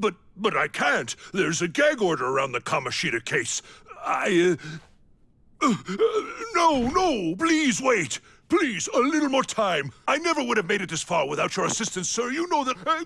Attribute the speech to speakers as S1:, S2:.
S1: but but I can't. There's a gag order around the Kamashita case. I. Uh, uh, no, no, please wait. Please, a little more time. I never would have made it this far without your assistance, sir. You know that. Uh,